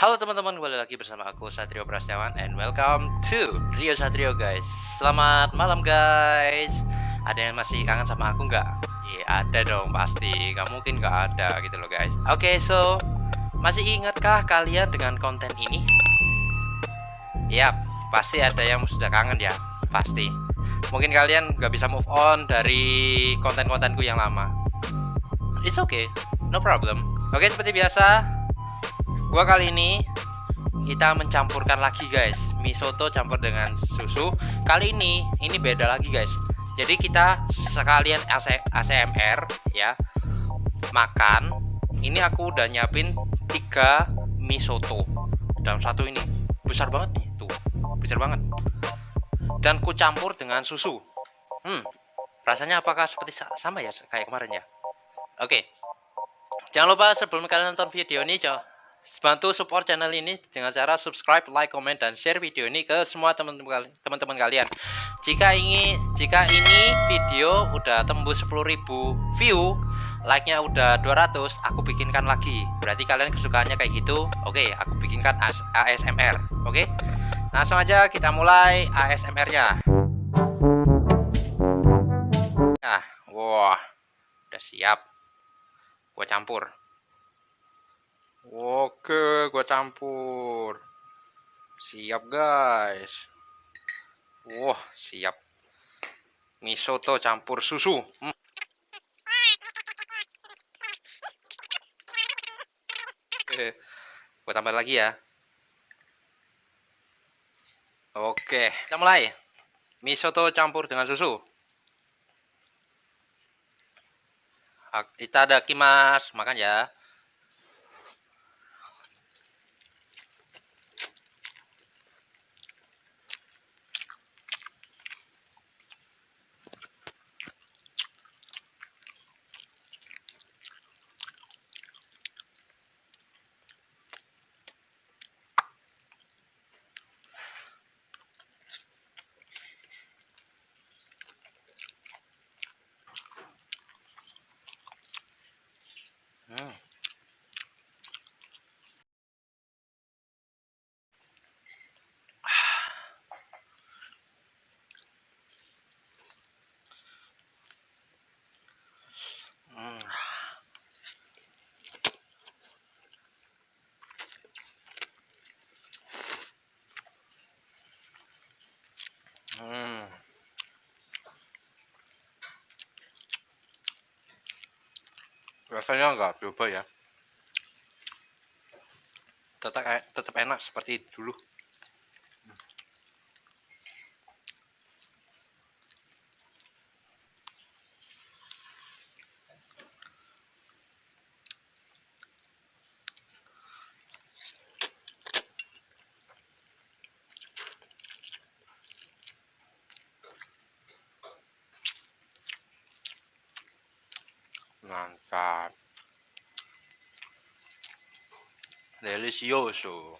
Halo teman-teman, kembali lagi bersama aku Satrio Prasetyawan and welcome to Rio Satrio guys. Selamat malam guys. Ada yang masih kangen sama aku nggak? Iya ada dong pasti. Gak mungkin nggak ada gitu loh guys. Oke okay, so masih ingatkah kalian dengan konten ini? Yap, pasti ada yang sudah kangen ya, pasti. Mungkin kalian nggak bisa move on dari konten-kontenku yang lama. It's okay, no problem. Oke, okay, seperti biasa, gua kali ini kita mencampurkan lagi guys. Mie soto campur dengan susu. Kali ini ini beda lagi guys. Jadi kita sekalian ASMR ya makan. Ini aku udah nyiapin tiga mie soto dalam satu ini. Besar banget nih tuh. Besar banget. Dan ku campur dengan susu. Hmm rasanya apakah seperti sama ya kayak kemarin ya? Oke. Jangan lupa sebelum kalian nonton video ini coba bantu support channel ini dengan cara subscribe, like, comment, dan share video ini ke semua teman-teman kalian. Jika ini jika ini video udah tembus 10.000 view, like-nya udah 200, aku bikinkan lagi. Berarti kalian kesukaannya kayak gitu. Oke, aku bikinkan ASMR. Oke. Langsung aja kita mulai ASMR-nya. Nah, wah, udah siap. Gua campur. Oke, gua campur. Siap, guys. Wah, siap. Mie soto campur susu. Hmm. Oke, gua tambah lagi ya. Oke, kita mulai. Mie soto campur dengan susu. Kita ada kimas, makan ya. Hmm. Hmm. Rasanya nggak berubah ya. Tetap e, tetap enak seperti dulu. Mantap. Delicioso.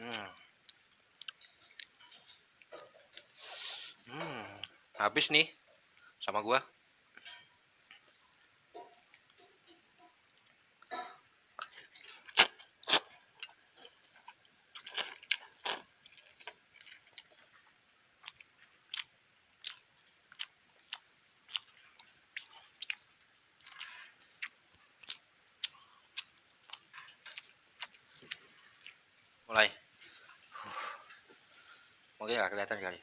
Hmm. Hmm, habis nih sama gua. Mulai. Mungkin nggak kelihatan kali.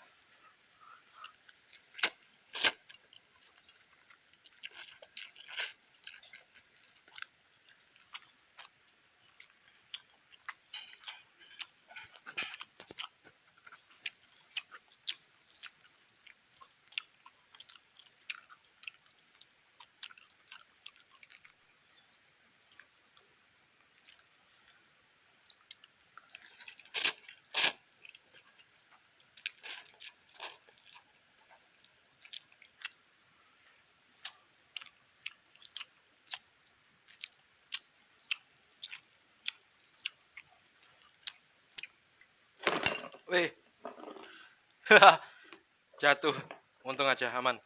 Weh. Jatuh. Untung aja aman.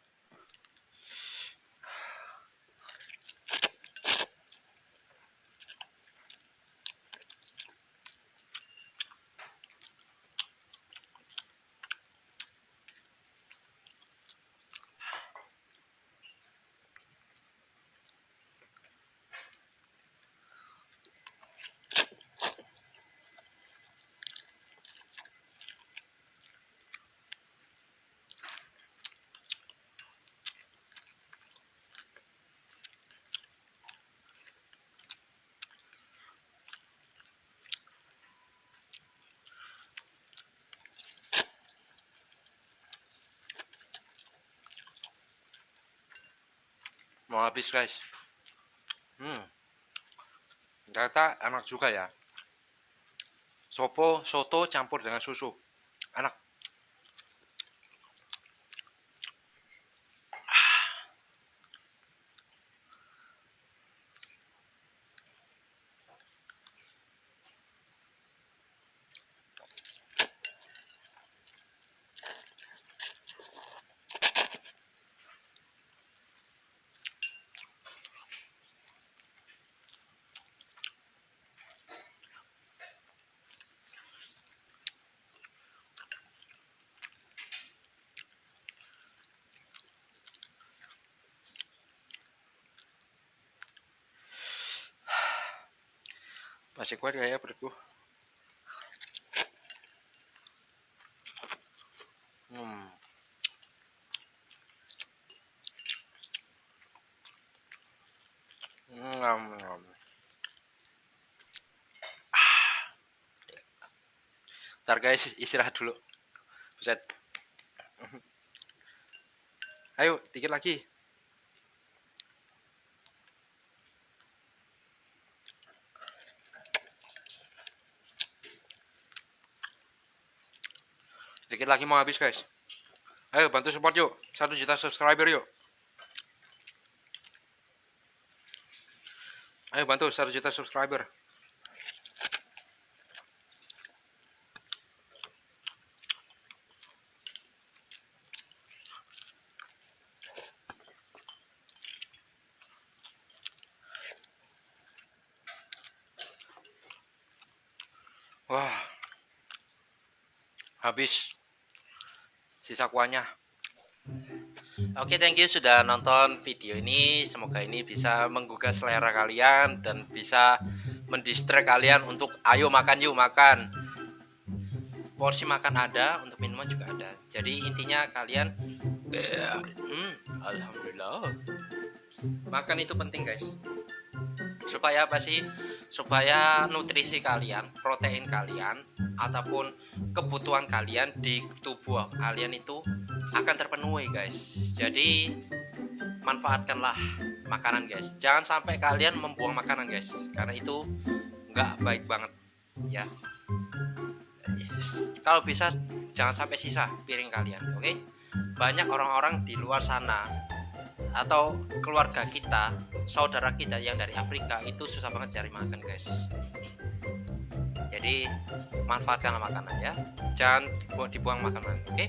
Mau habis guys. Hmm. Ternyata enak juga ya. Sopo soto campur dengan susu. Enak Masih kuat gak ya perutku? Hmm. Ngam, ngam. Ah. Ntar guys istirahat dulu. Buset. Ayo, dikit lagi. Dikit lagi mau habis guys. Ayo bantu support yuk. Satu juta subscriber yuk. Ayo bantu satu juta subscriber. Wah. Habis sisa kuahnya Oke, okay, thank you sudah nonton video ini. Semoga ini bisa menggugah selera kalian dan bisa mendistract kalian untuk ayo makan yuk makan. Porsi makan ada, untuk minuman juga ada. Jadi intinya kalian hmm, alhamdulillah. Makan itu penting, guys. Supaya apa sih? Supaya nutrisi kalian, protein kalian ataupun kebutuhan kalian di tubuh kalian itu akan terpenuhi guys jadi manfaatkanlah makanan guys jangan sampai kalian membuang makanan guys karena itu nggak baik banget ya kalau bisa jangan sampai sisa piring kalian oke okay? banyak orang-orang di luar sana atau keluarga kita saudara kita yang dari Afrika itu susah banget cari makan guys. Jadi manfaatkanlah makanan ya. Jangan dibuang makanan oke? Okay?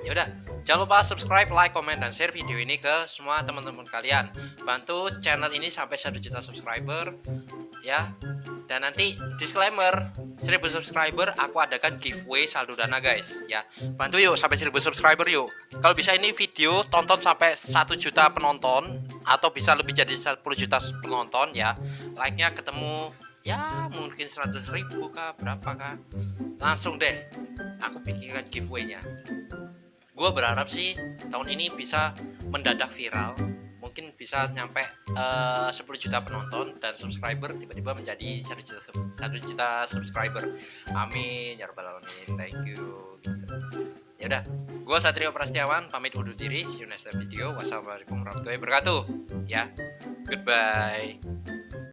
ya udah jangan lupa subscribe like comment dan share video ini ke semua teman-teman kalian. Bantu channel ini sampai 1 juta subscriber ya. Dan nanti disclaimer 1000 subscriber aku adakan giveaway saldo dana guys ya. Bantu yuk sampai 1000 subscriber yuk. Kalau bisa ini video tonton sampai 1 juta penonton atau bisa lebih jadi 10 juta penonton ya. Like nya ketemu ya mungkin 100 ribu kah berapa kah. Langsung deh aku pikirkan giveaway-nya. Gue berharap sih tahun ini bisa mendadak viral. Mungkin bisa nyampe uh, 10 juta penonton dan subscriber tiba-tiba menjadi 1 juta, 1 juta subscriber. Amin. Ya rabbal alamin. Thank you ya udah gue Satrio Prastiawan pamit undur diri see you next video wassalamualaikum warahmatullahi wabarakatuh. Ya goodbye